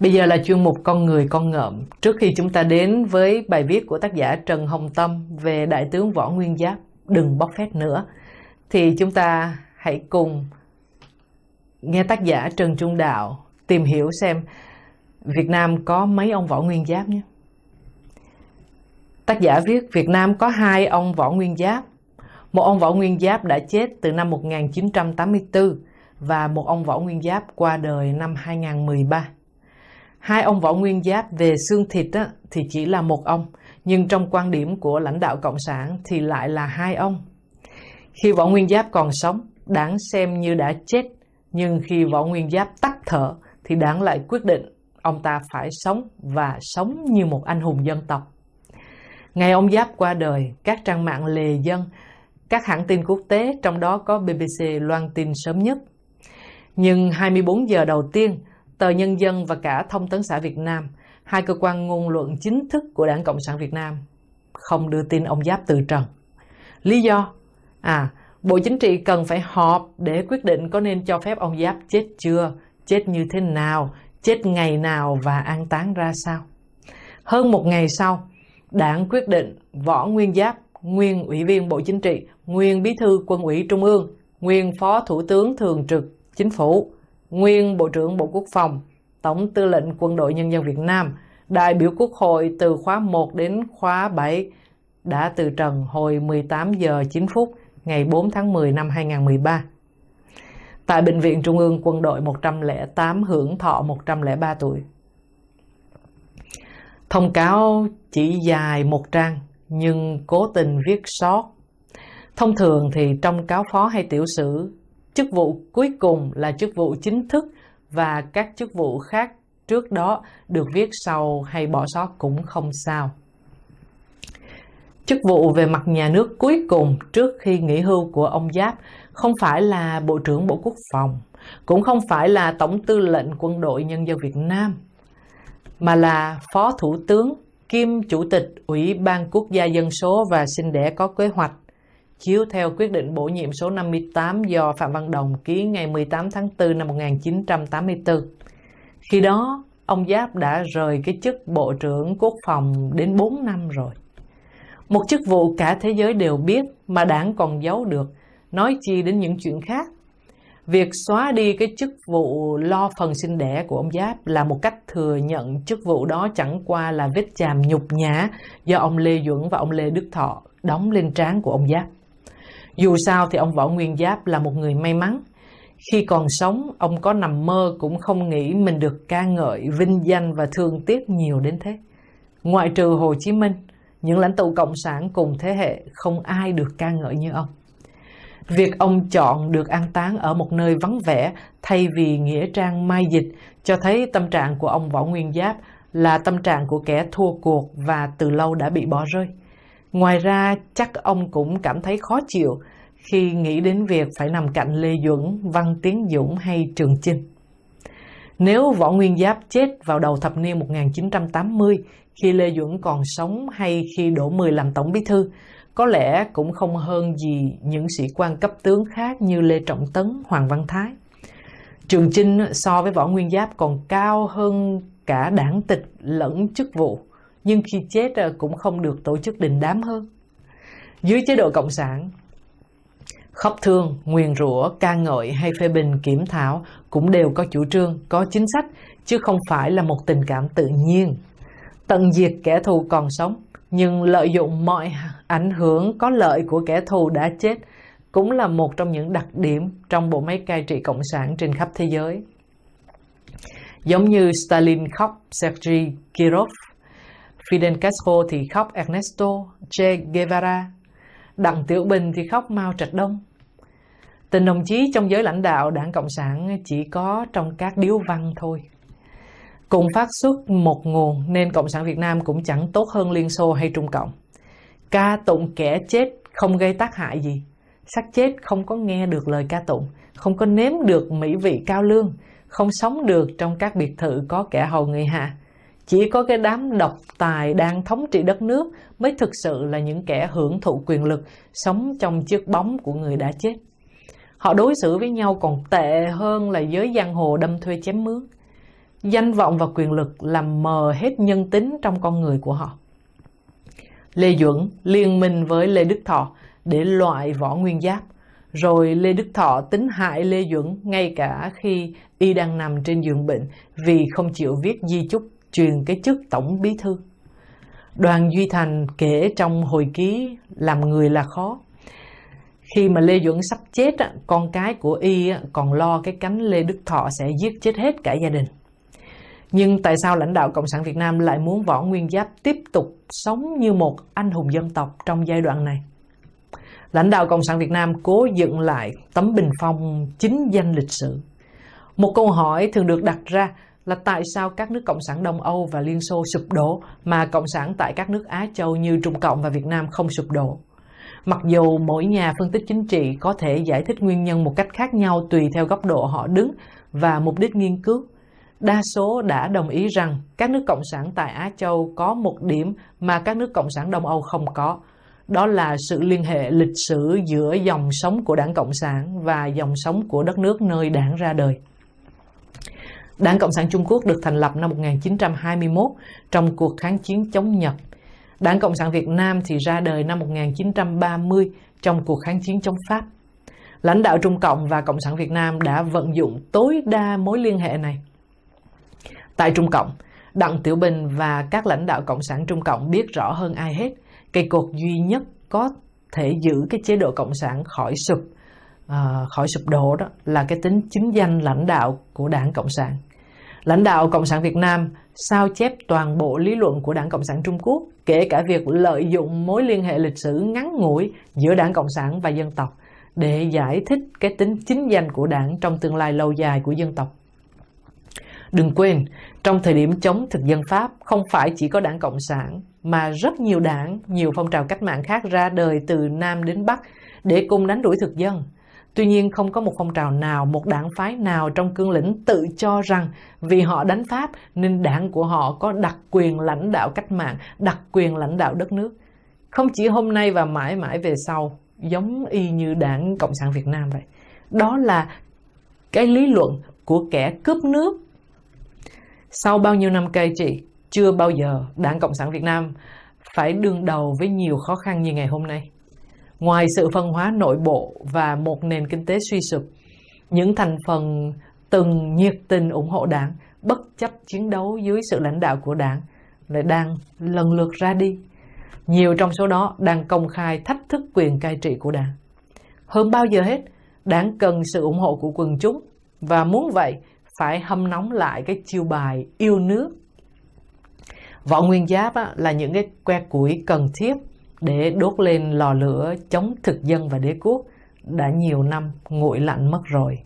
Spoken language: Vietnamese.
Bây giờ là chuyên mục Con người con ngợm. Trước khi chúng ta đến với bài viết của tác giả Trần Hồng Tâm về Đại tướng Võ Nguyên Giáp, đừng bóc phét nữa, thì chúng ta hãy cùng nghe tác giả Trần Trung Đạo tìm hiểu xem Việt Nam có mấy ông Võ Nguyên Giáp nhé. Tác giả viết Việt Nam có hai ông Võ Nguyên Giáp. Một ông Võ Nguyên Giáp đã chết từ năm 1984 và một ông Võ Nguyên Giáp qua đời năm 2013. Hai ông Võ Nguyên Giáp về xương thịt á, thì chỉ là một ông, nhưng trong quan điểm của lãnh đạo Cộng sản thì lại là hai ông. Khi Võ Nguyên Giáp còn sống, đáng xem như đã chết, nhưng khi Võ Nguyên Giáp tắt thở thì đáng lại quyết định ông ta phải sống và sống như một anh hùng dân tộc. Ngày ông Giáp qua đời, các trang mạng lề dân, các hãng tin quốc tế, trong đó có BBC loan tin sớm nhất. Nhưng 24 giờ đầu tiên, tờ Nhân dân và cả Thông tấn xã Việt Nam, hai cơ quan ngôn luận chính thức của Đảng Cộng sản Việt Nam, không đưa tin ông Giáp từ trần. Lý do? À, Bộ Chính trị cần phải họp để quyết định có nên cho phép ông Giáp chết chưa, chết như thế nào, chết ngày nào và an táng ra sao. Hơn một ngày sau, Đảng quyết định Võ Nguyên Giáp, nguyên Ủy viên Bộ Chính trị, nguyên Bí thư Quân ủy Trung ương, nguyên Phó Thủ tướng Thường trực Chính phủ, nguyên Bộ trưởng Bộ Quốc phòng, Tổng tư lệnh Quân đội Nhân dân Việt Nam, đại biểu Quốc hội từ khóa 1 đến khóa 7 đã từ trần hồi 18 giờ 9 phút ngày 4 tháng 10 năm 2013. Tại Bệnh viện Trung ương Quân đội 108 hưởng thọ 103 tuổi. Thông cáo chỉ dài một trang nhưng cố tình viết sót. Thông thường thì trong cáo phó hay tiểu sử, chức vụ cuối cùng là chức vụ chính thức và các chức vụ khác trước đó được viết sau hay bỏ sót cũng không sao. Chức vụ về mặt nhà nước cuối cùng trước khi nghỉ hưu của ông Giáp không phải là Bộ trưởng Bộ Quốc phòng, cũng không phải là Tổng tư lệnh Quân đội Nhân dân Việt Nam, mà là Phó Thủ tướng kiêm Chủ tịch Ủy ban Quốc gia Dân số và Sinh đẻ có kế hoạch, chiếu theo quyết định bổ nhiệm số 58 do Phạm Văn Đồng ký ngày 18 tháng 4 năm 1984. Khi đó, ông Giáp đã rời cái chức Bộ trưởng Quốc phòng đến 4 năm rồi. Một chức vụ cả thế giới đều biết mà đảng còn giấu được, nói chi đến những chuyện khác. Việc xóa đi cái chức vụ lo phần sinh đẻ của ông Giáp là một cách thừa nhận chức vụ đó chẳng qua là vết chàm nhục nhã do ông Lê Duẩn và ông Lê Đức Thọ đóng lên trán của ông Giáp. Dù sao thì ông Võ Nguyên Giáp là một người may mắn. Khi còn sống, ông có nằm mơ cũng không nghĩ mình được ca ngợi, vinh danh và thương tiếc nhiều đến thế. Ngoại trừ Hồ Chí Minh, những lãnh tụ cộng sản cùng thế hệ không ai được ca ngợi như ông. Việc ông chọn được an táng ở một nơi vắng vẻ thay vì nghĩa trang mai dịch cho thấy tâm trạng của ông Võ Nguyên Giáp là tâm trạng của kẻ thua cuộc và từ lâu đã bị bỏ rơi. Ngoài ra, chắc ông cũng cảm thấy khó chịu khi nghĩ đến việc phải nằm cạnh Lê Duẩn, Văn Tiến Dũng hay Trường Chinh. Nếu Võ Nguyên Giáp chết vào đầu thập niên 1980 khi Lê Duẩn còn sống hay khi Đỗ Mười làm Tổng Bí Thư, có lẽ cũng không hơn gì những sĩ quan cấp tướng khác như Lê Trọng Tấn, Hoàng Văn Thái. Trường Chinh so với Võ Nguyên Giáp còn cao hơn cả đảng tịch lẫn chức vụ, nhưng khi chết ờ, cũng không được tổ chức đình đám hơn. Dưới chế độ Cộng sản, khóc thương, nguyền rủa, ca ngợi hay phê bình kiểm thảo cũng đều có chủ trương, có chính sách, chứ không phải là một tình cảm tự nhiên. Tận diệt kẻ thù còn sống, nhưng lợi dụng mọi ảnh hưởng có lợi của kẻ thù đã chết cũng là một trong những đặc điểm trong bộ máy cai trị cộng sản trên khắp thế giới. Giống như Stalin khóc Sergei Kirov, Fidel Castro thì khóc Ernesto Che Guevara, Đặng Tiểu Bình thì khóc Mao Trạch Đông. Tình đồng chí trong giới lãnh đạo đảng Cộng sản chỉ có trong các điếu văn thôi. Cùng phát xuất một nguồn nên Cộng sản Việt Nam cũng chẳng tốt hơn Liên Xô hay Trung Cộng. Ca tụng kẻ chết không gây tác hại gì. xác chết không có nghe được lời ca tụng, không có nếm được mỹ vị cao lương, không sống được trong các biệt thự có kẻ hầu người hạ. Chỉ có cái đám độc tài đang thống trị đất nước mới thực sự là những kẻ hưởng thụ quyền lực, sống trong chiếc bóng của người đã chết. Họ đối xử với nhau còn tệ hơn là giới giang hồ đâm thuê chém mướn. danh vọng và quyền lực làm mờ hết nhân tính trong con người của họ. Lê Duẩn liên minh với Lê Đức Thọ để loại võ nguyên giáp, rồi Lê Đức Thọ tính hại Lê Duẩn ngay cả khi y đang nằm trên giường bệnh vì không chịu viết di chúc truyền cái chức tổng bí thư. Đoàn Duy Thành kể trong hồi ký làm người là khó. Khi mà Lê Duẩn sắp chết, con cái của y còn lo cái cánh Lê Đức Thọ sẽ giết chết hết cả gia đình. Nhưng tại sao lãnh đạo Cộng sản Việt Nam lại muốn Võ Nguyên Giáp tiếp tục sống như một anh hùng dân tộc trong giai đoạn này? Lãnh đạo Cộng sản Việt Nam cố dựng lại tấm bình phong chính danh lịch sử. Một câu hỏi thường được đặt ra là tại sao các nước Cộng sản Đông Âu và Liên Xô sụp đổ mà Cộng sản tại các nước Á Châu như Trung Cộng và Việt Nam không sụp đổ. Mặc dù mỗi nhà phân tích chính trị có thể giải thích nguyên nhân một cách khác nhau tùy theo góc độ họ đứng và mục đích nghiên cứu, đa số đã đồng ý rằng các nước Cộng sản tại Á Châu có một điểm mà các nước Cộng sản Đông Âu không có. Đó là sự liên hệ lịch sử giữa dòng sống của đảng Cộng sản và dòng sống của đất nước nơi đảng ra đời. Đảng Cộng sản Trung Quốc được thành lập năm 1921 trong cuộc kháng chiến chống Nhật. Đảng Cộng sản Việt Nam thì ra đời năm 1930 trong cuộc kháng chiến chống Pháp. Lãnh đạo Trung Cộng và Cộng sản Việt Nam đã vận dụng tối đa mối liên hệ này. Tại Trung Cộng, Đặng Tiểu Bình và các lãnh đạo Cộng sản Trung Cộng biết rõ hơn ai hết, cây cột duy nhất có thể giữ cái chế độ Cộng sản khỏi sụp, uh, khỏi sụp đổ đó là cái tính chính danh lãnh đạo của Đảng Cộng sản. Lãnh đạo Cộng sản Việt Nam sao chép toàn bộ lý luận của Đảng Cộng sản Trung Quốc, kể cả việc lợi dụng mối liên hệ lịch sử ngắn ngủi giữa Đảng Cộng sản và dân tộc để giải thích cái tính chính danh của đảng trong tương lai lâu dài của dân tộc. Đừng quên, trong thời điểm chống thực dân Pháp, không phải chỉ có đảng Cộng sản, mà rất nhiều đảng, nhiều phong trào cách mạng khác ra đời từ Nam đến Bắc để cùng đánh đuổi thực dân. Tuy nhiên không có một phong trào nào, một đảng phái nào trong cương lĩnh tự cho rằng vì họ đánh Pháp nên đảng của họ có đặc quyền lãnh đạo cách mạng, đặc quyền lãnh đạo đất nước. Không chỉ hôm nay và mãi mãi về sau, giống y như đảng Cộng sản Việt Nam vậy. Đó là cái lý luận của kẻ cướp nước. Sau bao nhiêu năm cai trị, chưa bao giờ đảng Cộng sản Việt Nam phải đương đầu với nhiều khó khăn như ngày hôm nay. Ngoài sự phân hóa nội bộ và một nền kinh tế suy sụp, những thành phần từng nhiệt tình ủng hộ đảng, bất chấp chiến đấu dưới sự lãnh đạo của đảng, lại đang lần lượt ra đi. Nhiều trong số đó đang công khai thách thức quyền cai trị của đảng. Hơn bao giờ hết, đảng cần sự ủng hộ của quần chúng và muốn vậy phải hâm nóng lại cái chiêu bài yêu nước. Võ nguyên giáp là những cái que củi cần thiết để đốt lên lò lửa chống thực dân và đế quốc đã nhiều năm nguội lạnh mất rồi.